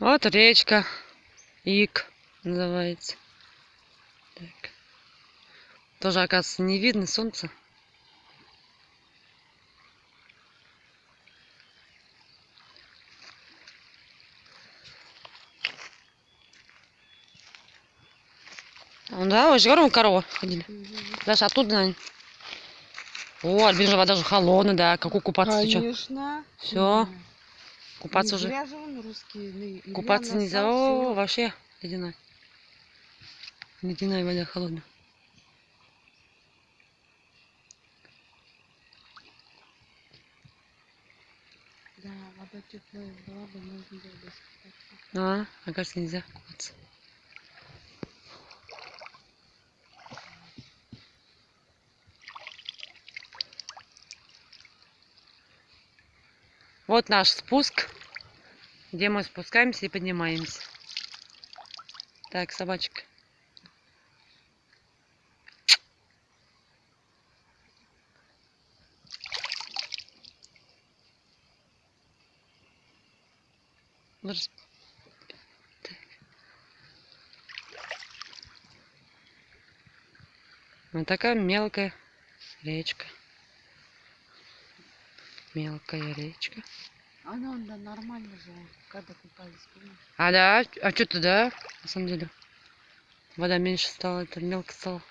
Вот речка. Ик называется. Так. Тоже, оказывается, не видно солнца. Да, же говорю, коровы ходили. Даже оттуда, наверное. О, Альбин же вода же холодная, да. Какой купаться? Конечно. Мгм. Купаться Не уже. же он русский. Илья Купаться нельзя. О, вообще ледяная. Ледяная вода холодная. Да, вода теплая была бы, можно было бы искупаться. А, оказывается, нельзя купаться. Вот наш спуск, где мы спускаемся и поднимаемся. Так, собачка. Вот такая мелкая речка. Мелкая речка. А ну да, нормально же, когда купались, помнишь? А да, а что-то да, на самом деле. Вода меньше стала, это мелко стало.